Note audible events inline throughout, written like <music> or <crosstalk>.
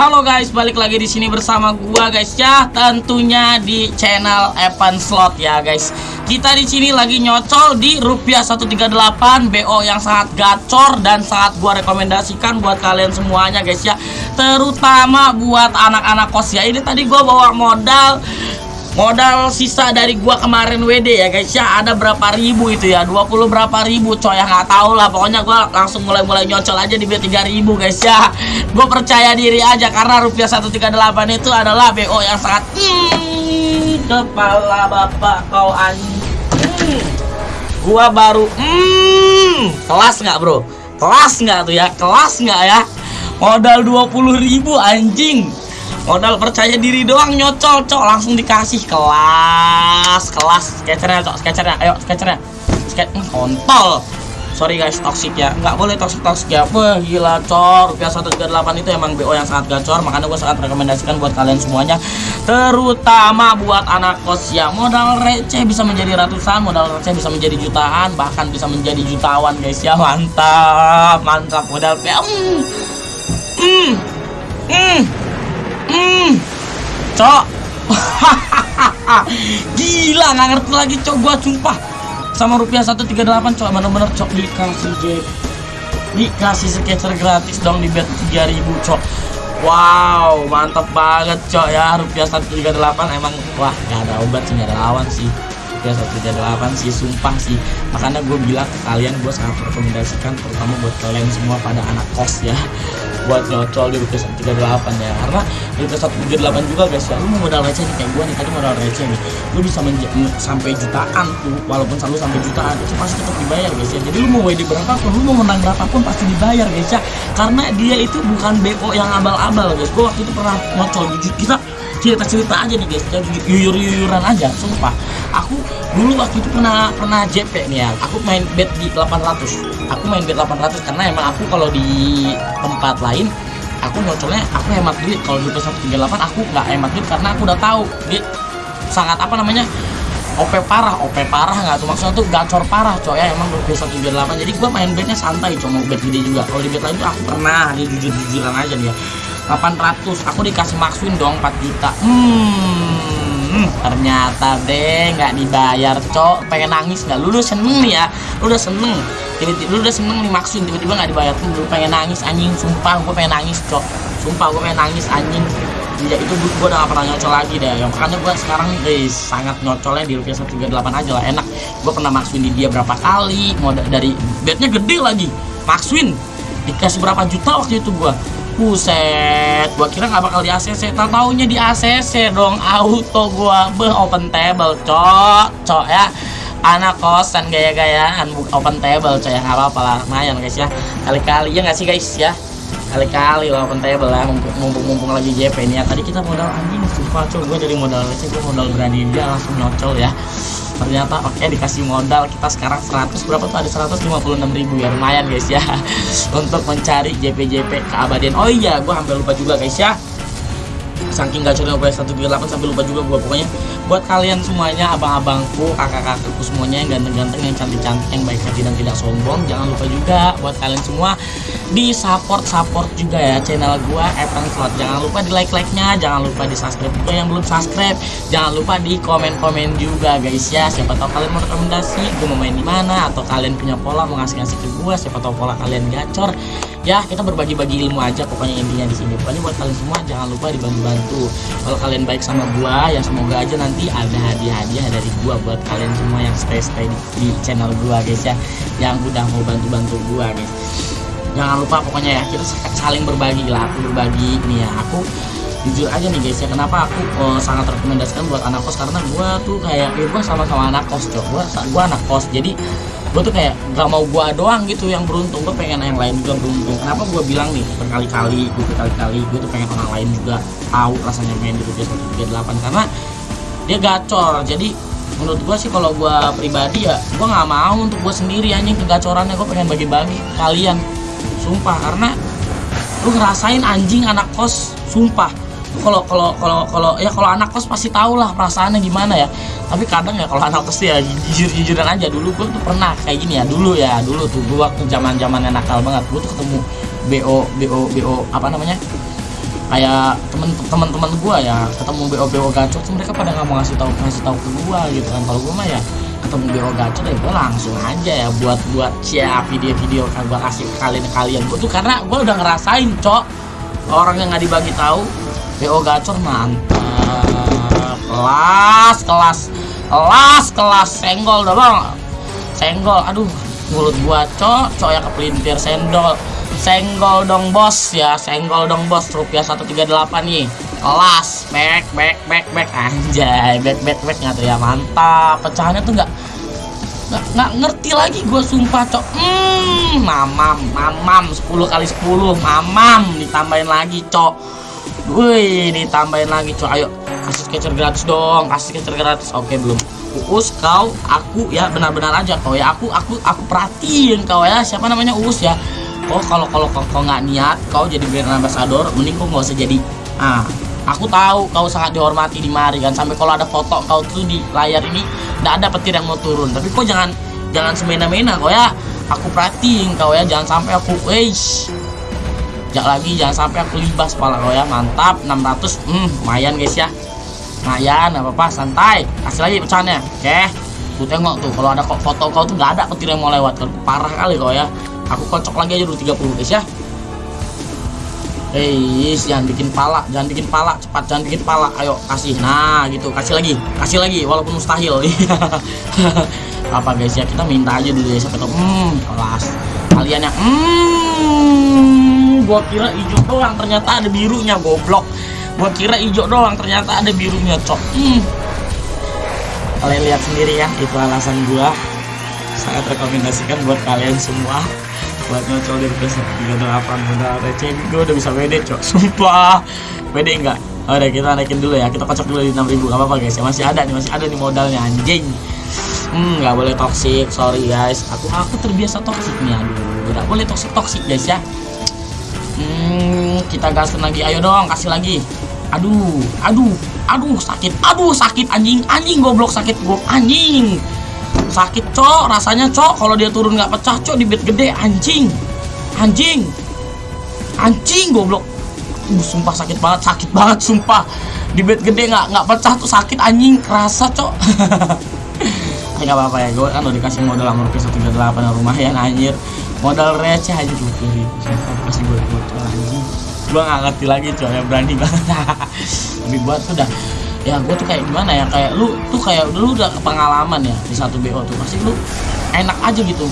Halo guys, balik lagi di sini bersama gua guys ya, tentunya di channel Evan Slot ya guys. Kita di sini lagi nyocol di rupiah 138 BO yang sangat gacor dan sangat gua rekomendasikan buat kalian semuanya guys ya. Terutama buat anak-anak kos ya. Ini tadi gua bawa modal modal sisa dari gua kemarin WD ya guys ya. Ada berapa ribu itu ya? 20 berapa ribu coy ya. Nggak tahu lah. Pokoknya gua langsung mulai-mulai nyocol aja di B3000 guys ya. Gue percaya diri aja karena rupiah 138 itu adalah BO yang sangat hmm, kepala bapak kau anjing. Gua baru hmm, kelas nggak bro? Kelas nggak tuh ya? Kelas nggak ya? Modal 20.000 anjing modal percaya diri doang nyocol cok. Langsung dikasih kelas kelas. Sketchernya cok. Sketchernya ayo sketchernya. Sketch hmm, kontol. Sorry guys toxic ya. Nggak boleh toxic toxic ya. Wah gila cor rupiah 138 itu emang BO yang sangat gacor. Makanya gue sangat rekomendasikan buat kalian semuanya. Terutama buat anak kos ya. Modal receh bisa menjadi ratusan modal receh bisa menjadi jutaan bahkan bisa menjadi jutawan guys ya. Mantap mantap. Modal hmm. Hmm. Hmm. Hmm, cok. <laughs> Gila nggak ngerti lagi cok gua sumpah. Sama rupiah 138 cok bener-bener cok dikasih jet. Dikasih sketcher gratis dong di bet 3000 cok. Wow, mantap banget cok ya rupiah 138 emang wah nggak ada obat sih nggak ada lawan sih rupiah 138 sih sumpah sih. Makanya gue bilang ke kalian gue sangat rekomendasikan terutama buat kalian semua pada anak kos ya. Buat nyocol di rupiah 138 ya. Karena di rupiah 138 juga guys ya lu mau modal receh nih kayak gue nih tadi modal receh nih. Lu bisa sampai jutaan tuh walaupun selalu sampai jutaan itu pasti tetap dibayar guys ya. Jadi lu mau WD berapapun lu mau menang berapapun pasti dibayar guys ya. Karena dia itu bukan BO yang abal-abal guys. Gue waktu itu pernah nyocol jujur kita cerita-cerita aja nih guys. Ya yuyur-yuyuran aja sumpah. Aku dulu waktu itu pernah pernah JP nih ya. Aku main bet di 800 aku main bet 800 karena emang aku kalau di tempat lain aku nyocolnya aku hemat duit. Kalau di 138 aku nggak hemat duit karena aku udah tahu dia sangat apa namanya OP parah, OP parah nggak tuh. Maksudnya tuh gacor parah coy ya. Emang rupiah 138 jadi gua main betnya santai cuma bet gede juga. Kalau di bet lain tuh aku pernah dia jujur-jujuran aja nih ya 800 aku dikasih maxwin dong 4 juta. Hmm ternyata deh nggak dibayar cok. Pengen nangis nggak? Lu udah seneng nih ya? Lu udah seneng. Tiba-tiba lu udah seneng nih maxwin tiba-tiba nggak dibayar. Tuh lu pengen nangis anjing. Sumpah gue pengen nangis cok. Sumpah gue pengen nangis anjing. Ya itu gue udah gak pernah nyocol lagi deh. Yang makanya gue sekarang guys sangat nyocolnya di rupiah 138 aja lah. Enak. Gue pernah maxwin di dia berapa kali mau dari bednya gede lagi. Maxwin dikasih berapa juta waktu itu gue Buset, gua kira nggak bakal di ACC, tak taunya di ACC dong, auto gua. Be open table, cok, cok ya. Anak kosan gaya-gayaan. Open table, cok ya. Nggak apa-apa lah, lumayan guys ya. Kali-kali ya nggak sih guys ya? Kali-kali lah open table lah mumpung-mumpung lagi JP ini ya. Tadi kita modal anjing sumpah cok. Gue dari modal receh gue modal berani dia langsung nyocol ya ternyata oke okay, dikasih modal kita sekarang 100 berapa tuh? Ada 156 ribu ya lumayan guys ya. <laughs> Untuk mencari JP-JP keabadian. Oh iya gue hampir lupa juga guys ya saking gacornya gue 138 sampai lupa juga gue pokoknya buat kalian semuanya abang-abangku kakak-kakakku semuanya yang ganteng-ganteng yang cantik-cantik yang baik hati dan tidak sombong jangan lupa juga buat kalian semua di support support juga ya channel gue Evan Slot jangan lupa di like like nya jangan lupa di subscribe juga yang belum subscribe. Jangan lupa di komen komen juga guys ya. Siapa tahu kalian mau rekomendasi gue mau main di mana atau kalian punya pola mau ngasih ngasih ke gue siapa tahu pola kalian gacor ya kita berbagi-bagi ilmu aja pokoknya intinya di sini. Pokoknya buat kalian semua jangan lupa dibantu-bantu. Kalau kalian baik sama gua ya semoga aja nanti ada hadiah-hadiah dari gua buat kalian semua yang stay-stay di, di channel gua guys ya. Yang udah mau bantu-bantu gua guys. Jangan lupa pokoknya ya kita saling berbagi lah aku berbagi. Nih ya aku jujur aja nih guys ya kenapa aku oh, sangat rekomendasikan buat anak kos? Karena gua tuh kayak ya gua sama-sama anak kos cok. Gua gua anak kos jadi gue tuh kayak gak mau gue doang gitu yang beruntung. Gue pengen yang lain juga beruntung. Kenapa gue bilang nih berkali-kali gue berkali-kali gue tuh pengen orang lain juga tahu rasanya main di rupiah 138 karena dia gacor. Jadi menurut gue sih kalau gue pribadi ya gue nggak mau untuk gue sendiri anjing kegacorannya. Gue pengen bagi-bagi kalian. Sumpah karena lu ngerasain anjing anak kos. Sumpah kalau kalau kalau kalau ya kalau anak kos pasti tahu lah perasaannya gimana ya. Tapi kadang ya kalau anak kos ya jujur jujuran aja. Dulu gue tuh pernah kayak gini ya dulu ya dulu tuh. Gue waktu zaman zamannya nakal banget gue tuh ketemu bo bo bo apa namanya? Kayak temen teman-teman gua ya ketemu BO BO gacor tuh mereka pada nggak mau ngasih tahu ngasih tahu ke gua gitu kan. Kalau gua mah ya ketemu BO gacor ya gua langsung aja ya buat buat cia video-video kan gua kasih kalian kalian gua tuh karena gua udah ngerasain cok. Orang yang nggak dibagi tahu BO gacor mantap. Kelas kelas kelas kelas. Senggol dong senggol aduh mulut gua cok cok yang kepelintir sendol. Senggol dong bos ya. Senggol dong bos rupiah 138 nih. Kelas back back back back anjay back back back nggak tuh ya. Mantap. Pecahannya tuh nggak nggak ngerti lagi gue sumpah cok. Hmm mamam mamam. 10 kali 10 mamam. Ditambahin lagi cok wih ditambahin lagi cok ayo kasih sketcher gratis dong kasih sketcher gratis. Oke belum. Uus kau aku ya benar-benar aja. Kau ya aku aku aku perhatiin kau ya. Siapa namanya? Uus ya. Oh kalau kalau kau, nggak niat kau jadi brand ambassador mending kau nggak usah jadi. Ah aku tahu kau sangat dihormati di mari kan. Sampai kalau ada foto kau tuh di layar ini tidak ada petir yang mau turun. Tapi kau jangan jangan semena-mena kau ya. Aku perhatiin kau ya. Jangan sampai aku weish jangan lagi jangan sampai aku libas kepala kau ya mantap 600 hmm lumayan guys ya lumayan apa apa santai kasih lagi pecahannya oke tuh tengok tuh kalau ada foto kau tuh nggak ada petir yang mau lewat kan parah kali kau ya aku kocok lagi aja dulu 30 guys ya Hei, jangan bikin pala, jangan bikin pala, cepat jangan bikin pala. Ayo kasih. Nah, gitu. Kasih lagi. Kasih lagi walaupun mustahil. <laughs> Apa guys ya, kita minta aja dulu ya siapa tahu. Hmm, kelas. Kalian yang hmm, gua kira hijau doang, ternyata ada birunya, goblok. Gua kira hijau doang, ternyata ada birunya, cok. Hmm. Kalian lihat sendiri ya, itu alasan gua. Sangat rekomendasikan buat kalian semua buat nyocol dari PS38 udah receh gue udah bisa WD cok. Sumpah. WD enggak udah kita naikin dulu ya. Kita kocok dulu di 6000 gak apa-apa guys. Ya masih ada nih masih ada nih modalnya anjing. Hmm nggak boleh toxic. Sorry guys. Aku aku terbiasa toxic nih aduh. Nggak boleh toxic toxic guys ya hmm kita gasin lagi. Ayo dong kasih lagi. Aduh aduh aduh sakit. Aduh sakit anjing. Anjing goblok sakit. Gue anjing. Sakit cok. Rasanya cok kalau dia turun nggak pecah cok di bed gede. Anjing anjing anjing goblok. Uh, sumpah sakit banget sakit banget sumpah. Di bed gede nggak nggak pecah tuh sakit anjing. Kerasa cok. <laughs> Nggak apa-apa ya gue kan udah dikasih modal sama rupiah satu tiga delapan lumayan anjir modal receh aja dua puluh ribu kasih gue modal anjing gue nggak ngerti lagi cok yang berani banget. <laughs> Tapi buat tuh udah ya gue tuh kayak gimana ya? Kayak lu tuh kayak lu udah pengalaman ya di satu BO tuh. Pasti lu enak aja gitu.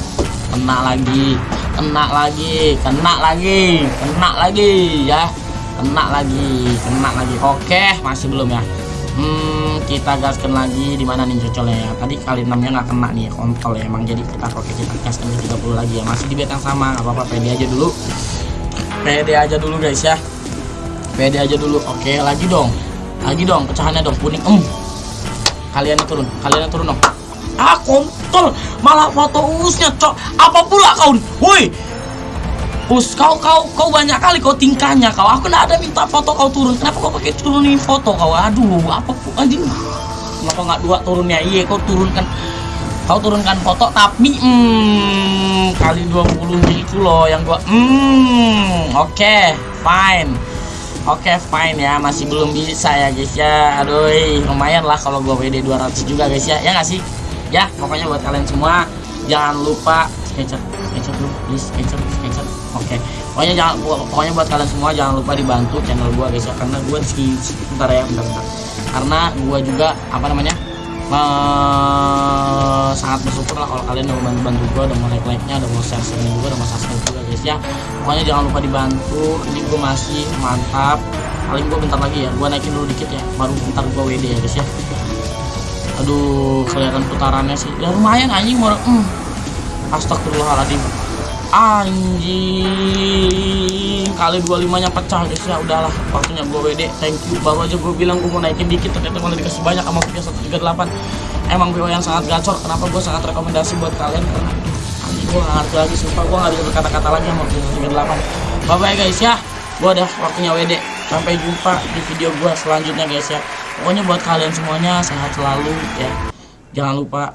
Kena lagi kena lagi kena lagi kena lagi ya. Kena lagi kena lagi. Oke masih belum ya hmm kita gaskan lagi di mana nih cocolnya ya. Tadi kali enamnya nggak kena nih kontol ya. Emang jadi kita oke kita gaskan ke 30 lagi ya. Masih di bed yang sama nggak apa-apa. Pede aja dulu. Pede aja dulu guys ya. Pede aja dulu. Oke lagi dong. Lagi dong pecahannya dong. Kuning. Em. Kalian turun. Kalian turun dong. Ah kontol. Malah foto usnya cok. Apa pula kau woi us kau kau kau banyak kali kau tingkahnya kau. Aku nggak ada minta foto kau turun. Kenapa kau pakai turunin foto kau? Aduh apa anjing. Kenapa nggak dua turunnya? Iya kau turunkan. Kau turunkan foto tapi hmm, kali 20 itu loh yang gua hmm oke okay, fine. Oke okay, fine ya. Masih belum bisa ya guys ya. Aduh lumayan lah kalau gua WD 200 juga guys ya. Ya nggak sih? Ya pokoknya buat kalian semua Jangan lupa sketcher Sketcher dulu please. Sketcher Oke. Okay. Pokoknya jangan pokoknya buat kalian semua jangan lupa dibantu channel gua guys ya. Karena gua di ya bentar, bentar. Karena gua juga apa namanya uh, sangat bersyukur lah kalau kalian udah bantu bantu gue udah mau like like nya udah mau share share juga udah mau subscribe juga guys ya. Pokoknya jangan lupa dibantu. Ini gue masih mantap. Paling gue bentar lagi ya gue naikin dulu dikit ya. Baru bentar gue WD ya guys ya. Aduh kelihatan putarannya sih. Ya lumayan anjing mau hmm. Astagfirullahaladzim. Anjing. Kali 25 nya pecah guys. Ya udahlah. Waktunya gue WD thank you. Baru aja gue bilang gue mau naikin dikit. Ternyata malah dikasih banyak sama Kia 138 emang BO yang sangat gacor. Kenapa gue sangat rekomendasi buat kalian? Karena anjing gue gak ngerti lagi. Sumpah gue gak bisa berkata-kata lagi sama Kia 138 bye bye guys ya. Gue udah waktunya WD sampai jumpa di video gue selanjutnya guys ya. Pokoknya buat kalian semuanya sehat selalu ya. Jangan lupa